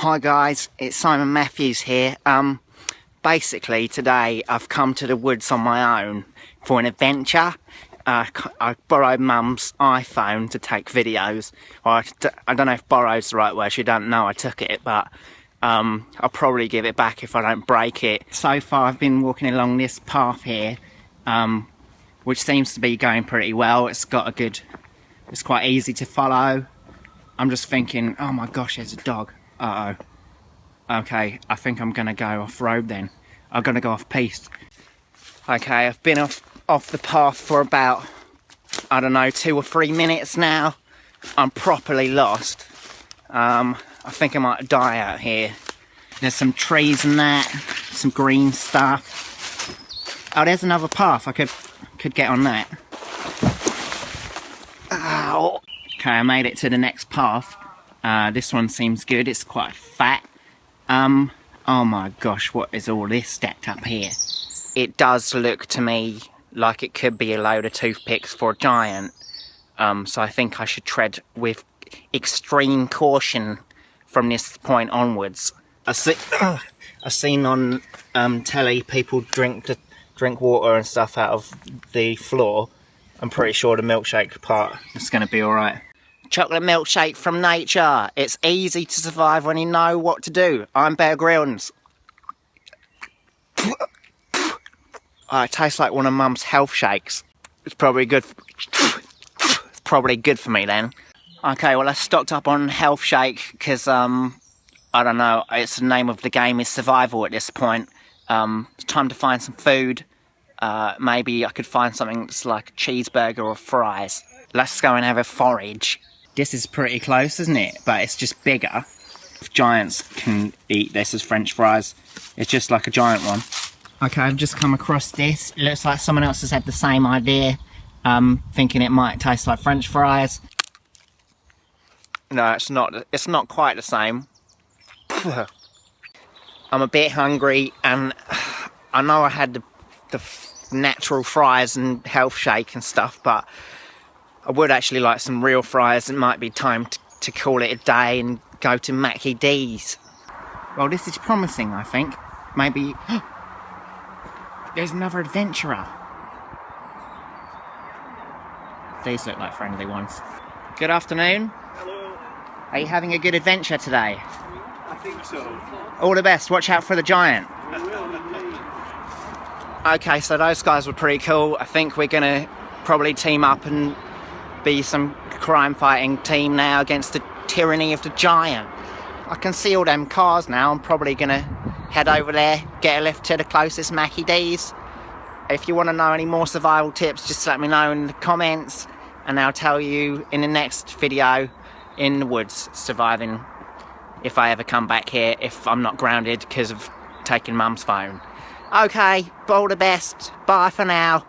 Hi guys, it's Simon Matthews here. Um, basically today I've come to the woods on my own for an adventure. Uh, I borrowed mum's iPhone to take videos. I don't know if borrowed's the right word, she don't know I took it, but um, I'll probably give it back if I don't break it. So far I've been walking along this path here, um, which seems to be going pretty well. It's got a good, it's quite easy to follow. I'm just thinking, oh my gosh, there's a dog. Uh oh. Okay, I think I'm gonna go off road then. I'm gonna go off piste. Okay, I've been off off the path for about I don't know two or three minutes now. I'm properly lost. Um, I think I might die out here. There's some trees and that, some green stuff. Oh, there's another path. I could could get on that. Ow. Okay, I made it to the next path. Uh, this one seems good. It's quite fat. Um, oh my gosh, what is all this stacked up here? It does look to me like it could be a load of toothpicks for a giant. Um, so I think I should tread with extreme caution from this point onwards. I see, uh, I've seen on um, telly people drink the, drink water and stuff out of the floor. I'm pretty sure the milkshake part is going to be alright. Chocolate milkshake from nature. It's easy to survive when you know what to do. I'm Bear Grylls. Oh, it tastes like one of Mum's health shakes. It's probably good. It's probably good for me then. Okay, well I stocked up on health shake because um, I don't know. It's the name of the game is survival at this point. Um, it's time to find some food. Uh, maybe I could find something that's like a cheeseburger or fries. Let's go and have a forage. This is pretty close, isn't it? But it's just bigger. If giants can eat this as french fries, it's just like a giant one. Okay, I've just come across this. It looks like someone else has had the same idea, um, thinking it might taste like french fries. No, it's not. It's not quite the same. I'm a bit hungry and I know I had the, the natural fries and health shake and stuff, but I would actually like some real fries. It might be time to, to call it a day and go to Mackie D's. Well, this is promising, I think. Maybe... There's another adventurer. These look like friendly ones. Good afternoon. Hello. Are you having a good adventure today? I think so. All the best. Watch out for the giant. I will indeed. Okay, so those guys were pretty cool. I think we're gonna probably team up and be some crime fighting team now against the tyranny of the giant. I can see all them cars now. I'm probably gonna head over there, get a lift to the closest Mackie D's. If you want to know any more survival tips, just let me know in the comments and I'll tell you in the next video in the woods surviving if I ever come back here if I'm not grounded because of taking mum's phone. Okay, all the best. Bye for now.